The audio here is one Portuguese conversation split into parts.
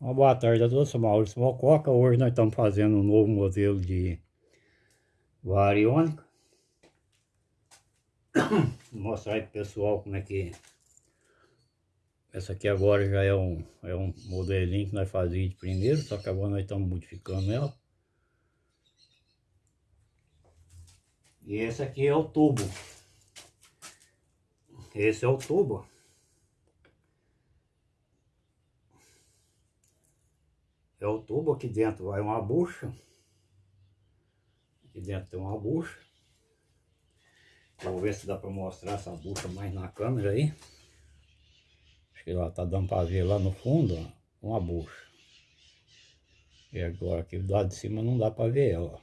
Uma boa tarde a todos, sou Maurício Mococa. Hoje nós estamos fazendo um novo modelo de variônica. Vou mostrar aí pro pessoal como é que... Essa aqui agora já é um, é um modelinho que nós fazíamos de primeiro, só que agora nós estamos modificando ela. E esse aqui é o tubo. Esse é o tubo. É o tubo, aqui dentro vai uma bucha. Aqui dentro tem uma bucha. Vou ver se dá para mostrar essa bucha mais na câmera aí. Acho que lá tá dando para ver lá no fundo, ó, uma bucha. E agora aqui do lado de cima não dá para ver ela.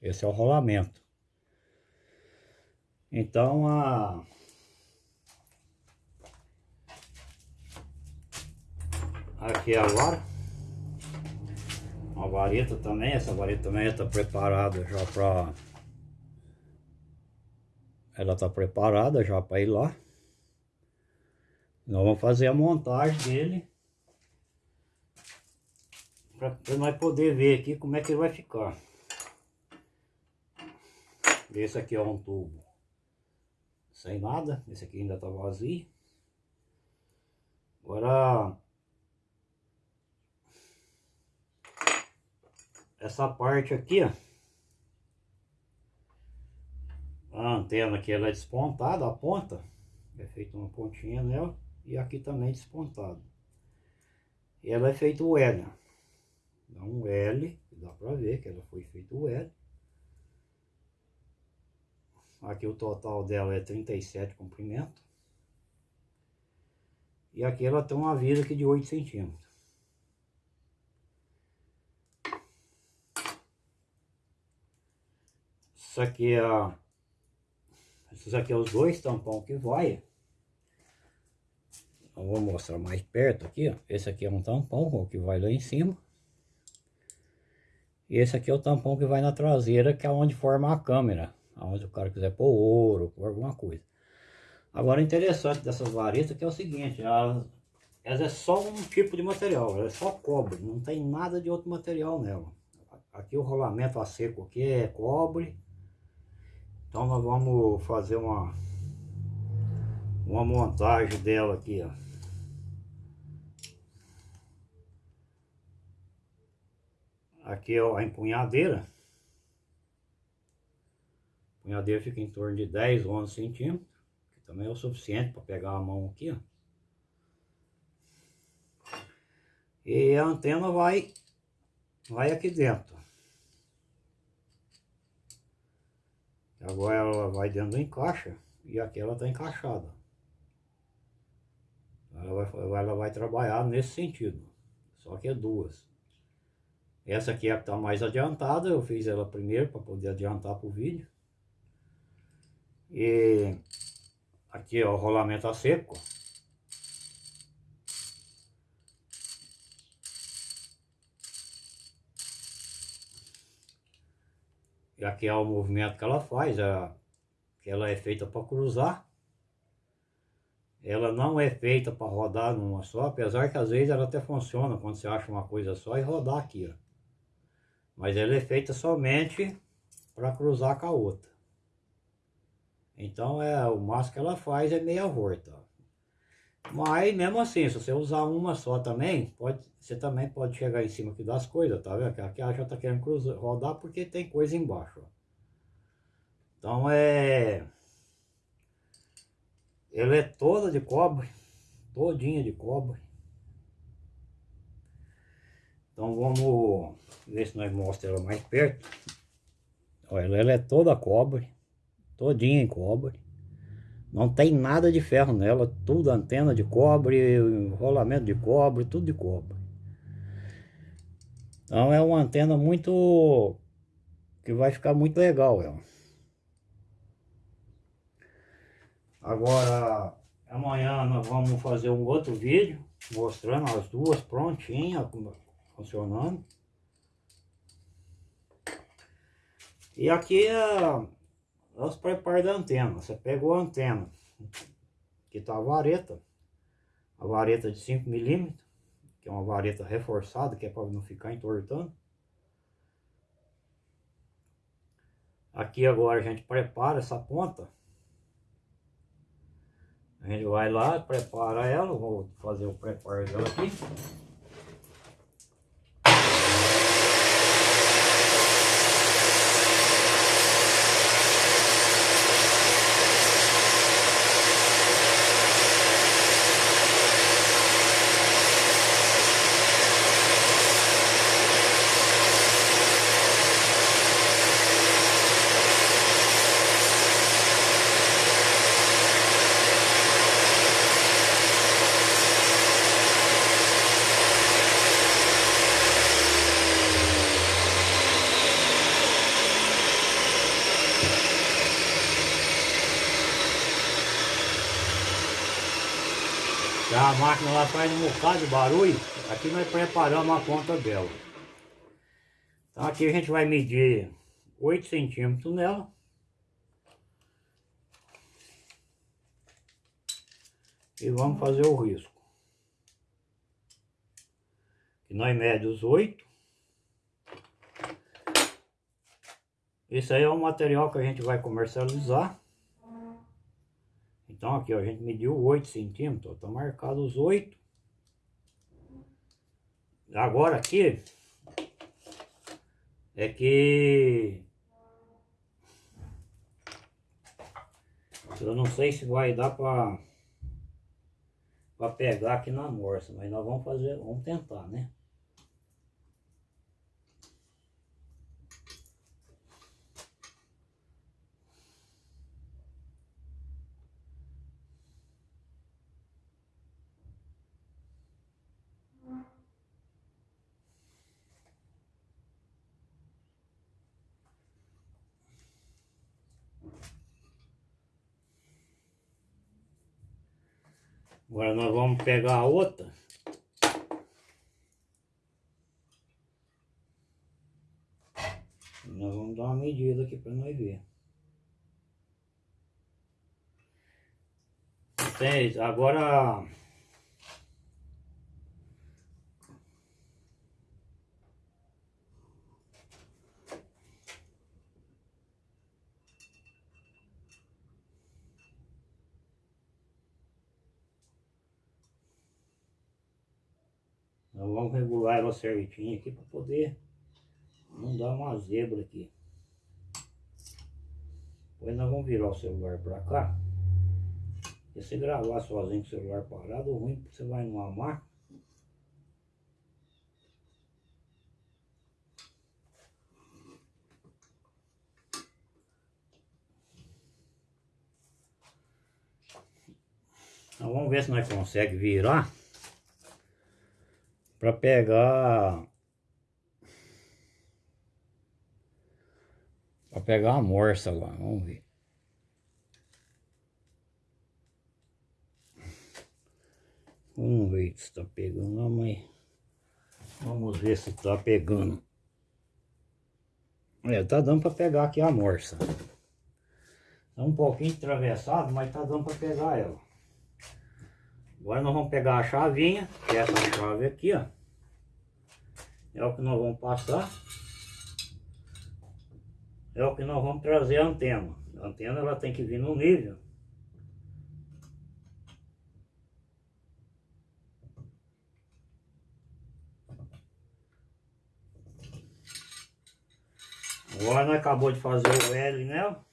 Esse é o rolamento. Então a aqui é agora uma vareta também, essa vareta também está preparada já para... Ela está preparada já para ir lá. Nós vamos fazer a montagem dele. Para nós poder ver aqui como é que ele vai ficar. Esse aqui é um tubo sem nada. Esse aqui ainda está vazio. Agora essa parte aqui, ó. A antena aqui ela é despontada, a ponta. É feita uma pontinha nela. E aqui também despontado. E ela é feita o L. Dá um L, dá pra ver que ela foi feita o L. Aqui o total dela é 37 comprimento. E aqui ela tem uma vida aqui de 8 centímetros. Isso aqui é... Esses aqui é os dois tampão que vai. Eu vou mostrar mais perto aqui, ó. Esse aqui é um tampão que vai lá em cima. E esse aqui é o tampão que vai na traseira, que é onde forma a câmera. Onde o cara quiser pôr ouro, pôr alguma coisa. Agora, interessante dessas varetas que é o seguinte, elas, elas é só um tipo de material, é só cobre, não tem nada de outro material nela. Aqui o rolamento a seco aqui é cobre, então nós vamos fazer uma, uma montagem dela aqui, ó. Aqui é a empunhadeira. A empunhadeira fica em torno de 10, 11 centímetros. Que também é o suficiente para pegar a mão aqui, ó. E a antena vai, vai aqui dentro. Agora ela vai dentro do encaixa e aqui ela está encaixada. Ela vai, ela vai trabalhar nesse sentido. Só que é duas. Essa aqui é a que está mais adiantada. Eu fiz ela primeiro para poder adiantar para o vídeo. E aqui ó, o rolamento a seco. E aqui é o movimento que ela faz, que ela é feita para cruzar. Ela não é feita para rodar numa só, apesar que às vezes ela até funciona quando você acha uma coisa só e rodar aqui, ó. Mas ela é feita somente para cruzar com a outra. Então é, o máximo que ela faz é meia volta. Mas mesmo assim, se você usar uma só também, pode, você também pode chegar em cima aqui das coisas, tá vendo? Aqui ela já tá querendo cruzar, rodar porque tem coisa embaixo. Então é... Ela é toda de cobre, todinha de cobre. Então vamos ver se nós mostramos ela mais perto. Olha, ela é toda cobre, todinha em cobre. Não tem nada de ferro nela, tudo antena de cobre, rolamento de cobre, tudo de cobre. Então é uma antena muito... que vai ficar muito legal ela. Agora, amanhã nós vamos fazer um outro vídeo mostrando as duas prontinhas, funcionando. E aqui é os preparos da antena. Você pegou a antena, que tá a vareta, a vareta de 5 milímetros, que é uma vareta reforçada, que é para não ficar entortando. Aqui agora a gente prepara essa ponta. A gente vai lá, prepara ela, vou fazer o preparo dela aqui. A máquina lá faz um bocado de barulho. Aqui nós preparamos a ponta dela. Então aqui a gente vai medir 8 centímetros nela. E vamos fazer o risco. Que nós mede os 8. Esse aí é o material que a gente vai comercializar. Então aqui ó, a gente mediu 8 centímetros, tá marcado os 8. Agora aqui é que eu não sei se vai dar para para pegar aqui na morsa, mas nós vamos fazer, vamos tentar, né? Agora nós vamos pegar a outra. Nós vamos dar uma medida aqui para nós ver. Tem, agora vamos regular ela certinho aqui para poder não dar uma zebra aqui. Depois nós vamos virar o celular para cá. E você gravar sozinho com o celular parado, ruim você vai numa máquina. Então vamos ver se nós conseguimos virar para pegar para pegar a morsa lá, vamos ver. Vamos ver se está pegando, não, mas vamos ver se está pegando. É, tá dando para pegar aqui a morsa. Tá um pouquinho atravessado, mas tá dando para pegar ela. Agora nós vamos pegar a chavinha, que é essa chave aqui, ó. É o que nós vamos passar. É o que nós vamos trazer a antena. A antena ela tem que vir no nível. Agora nós acabou de fazer o L nela.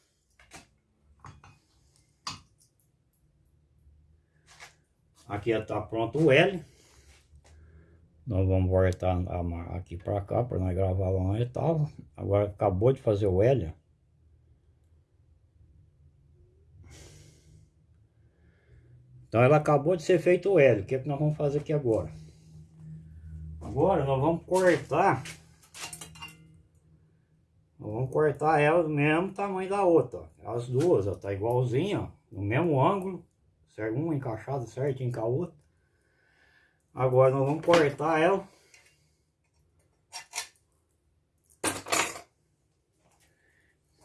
Aqui está pronto o L. Nós vamos voltar aqui para cá para nós gravar lá onde estava. Agora acabou de fazer o L. Então ela acabou de ser feito o L. O que, é que nós vamos fazer aqui agora? Agora nós vamos cortar. Nós vamos cortar ela do mesmo tamanho da outra. As duas, ó, tá igualzinha, ó, no mesmo ângulo. Uma encaixada certinho com a outra. Agora nós vamos cortar ela.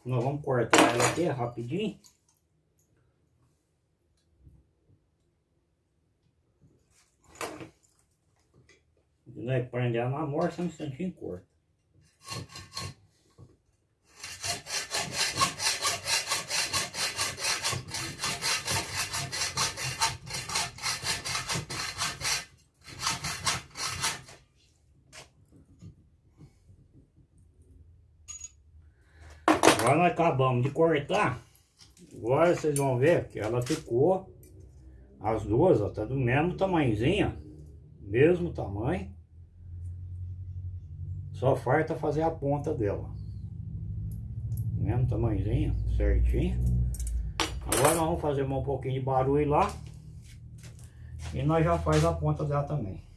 Nós vamos cortar ela aqui rapidinho. Nós prende ela na morsa um instantinho curto. Agora de cortar. Agora vocês vão ver que ela ficou as duas, tá do mesmo tamanhozinho, mesmo tamanho. Só falta fazer a ponta dela. Mesmo tamanhozinho, certinho. Agora nós vamos fazer um pouquinho de barulho lá. E nós já faz a ponta dela também.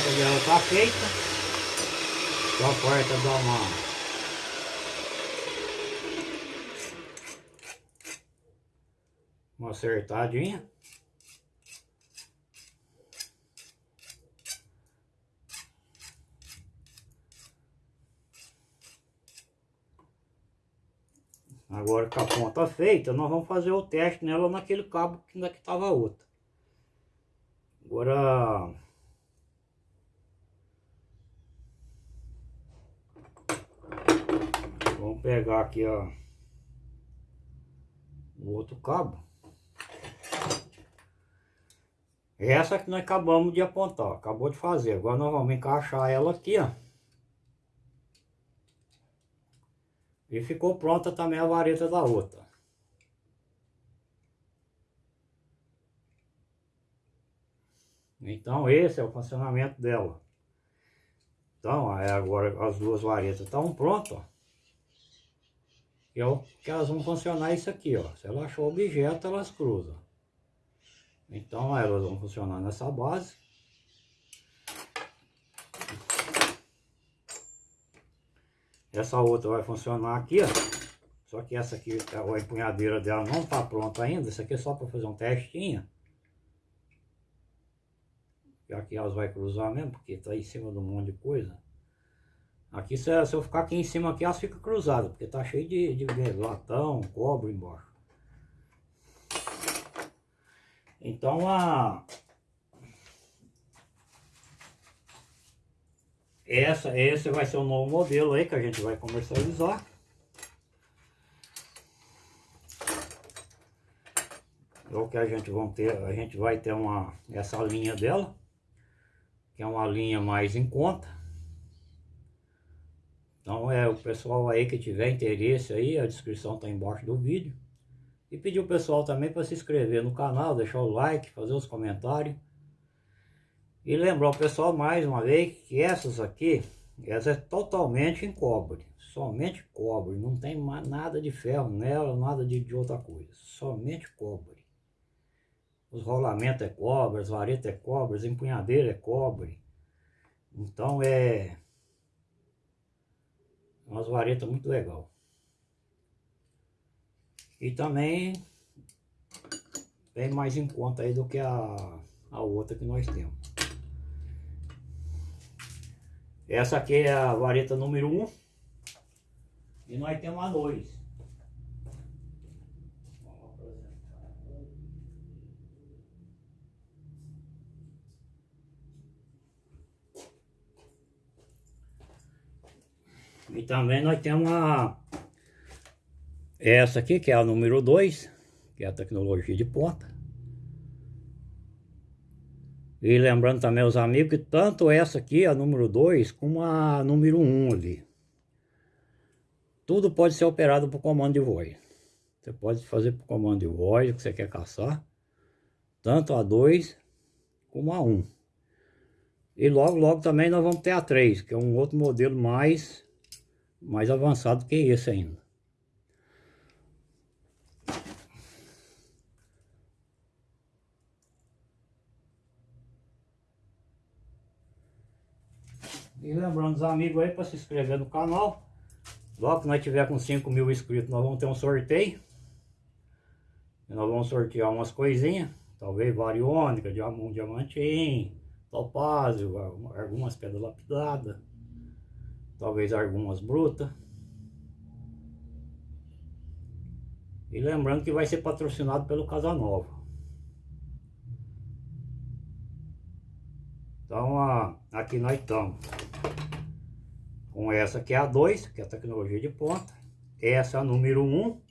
A ponta dela está feita. Só falta dar uma uma acertadinha. Agora com a ponta feita, nós vamos fazer o teste nela naquele cabo que ainda que estava outra. Agora Vamos pegar aqui, ó, o outro cabo. Essa que nós acabamos de apontar, acabou de fazer. Agora nós vamos encaixar ela aqui, ó. E ficou pronta também a vareta da outra. Então esse é o funcionamento dela. Então, agora as duas varetas estão prontas, ó é o que elas vão funcionar isso aqui, ó. Se ela achou objeto, elas cruzam. Então elas vão funcionar nessa base. Essa outra vai funcionar aqui, ó. Só que essa aqui, a empunhadeira dela não tá pronta ainda. Isso aqui é só para fazer um testinho. E aqui elas vai cruzar mesmo, porque tá em cima de um monte de coisa. Aqui, se, eu ficar aqui em cima, aqui, elas ficam cruzadas, porque tá cheio de, de latão, cobre embaixo. Então, a... Essa, esse vai ser o novo modelo aí que a gente vai comercializar. É o que a gente vão ter, a gente vai ter uma essa linha dela, que é uma linha mais em conta. Então é o pessoal aí que tiver interesse aí, a descrição está embaixo do vídeo. E pedir o pessoal também para se inscrever no canal, deixar o like, fazer os comentários. E lembrar o pessoal mais uma vez que essas aqui, essa é totalmente em cobre. Somente cobre, não tem nada de ferro nela, nada de, de outra coisa. Somente cobre. Os rolamentos é cobre, as varetas é cobre, as empunhadeiras é cobre. Então é umas varetas muito legal. E também bem mais em conta aí do que a, a outra que nós temos. Essa aqui é a vareta número 1. Um, e nós temos a 2. Também nós temos a, essa aqui, que é a número 2, que é a tecnologia de ponta. E lembrando também os amigos que tanto essa aqui, a número 2, como a número 1 um ali. Tudo pode ser operado por comando de voz. Você pode fazer por comando de voz o que você quer caçar. Tanto a 2 como a 1. Um. E logo, logo também nós vamos ter a 3, que é um outro modelo mais mais avançado que esse ainda. E lembrando os amigos aí para se inscrever no canal. Logo que nós tiver com 5 mil inscritos, nós vamos ter um sorteio. E nós vamos sortear umas coisinhas. Talvez variônica, um diamantinho, topázio, algumas pedras lapidadas. Talvez algumas brutas. E lembrando que vai ser patrocinado pelo Casanova. Então, aqui nós estamos com essa que é a 2, que é a tecnologia de ponta. Essa é a número 1. Um.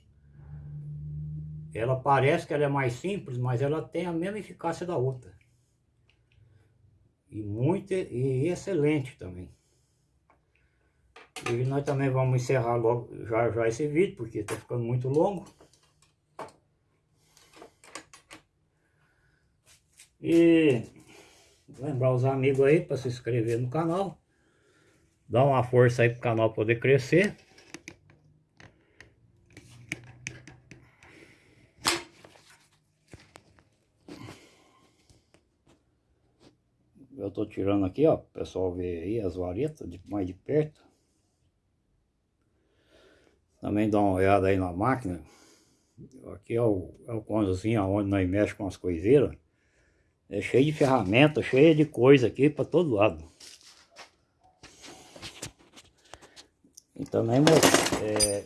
Ela parece que ela é mais simples, mas ela tem a mesma eficácia da outra. E muito e excelente também. E nós também vamos encerrar logo já, já esse vídeo, porque está ficando muito longo. E lembrar os amigos aí para se inscrever no canal. Dá uma força aí para o canal poder crescer. Eu tô tirando aqui, ó, o pessoal ver aí as varetas de, mais de perto. Também dá uma olhada aí na máquina. Aqui é o, é o onde nós mexemos com as coiseiras. É cheio de ferramenta, cheio de coisa aqui para todo lado. E também é,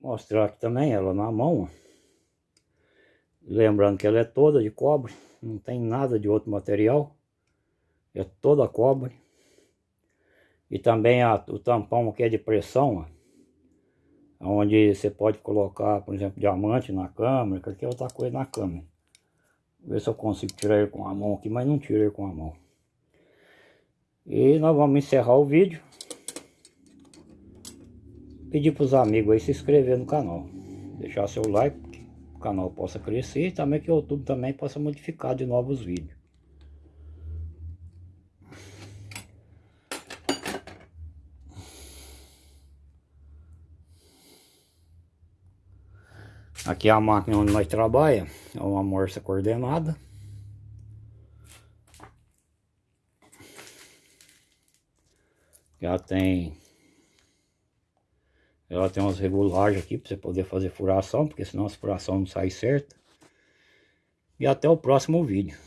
mostrar aqui também ela na mão. Lembrando que ela é toda de cobre, não tem nada de outro material. É toda cobre. E também a, o tampão que é de pressão, ó, onde você pode colocar, por exemplo, diamante na câmera, qualquer outra coisa na câmera. Ver se eu consigo tirar ele com a mão aqui, mas não tiro ele com a mão. E nós vamos encerrar o vídeo. Pedir para os amigos aí se inscrever no canal. Deixar seu like, que o canal possa crescer e também que o YouTube também possa modificar de novos vídeos. Aqui é a máquina onde nós trabalhamos, é uma morsa coordenada. Já tem ela tem umas regulagens aqui para você poder fazer furação, porque senão a furação não sai certa. E até o próximo vídeo.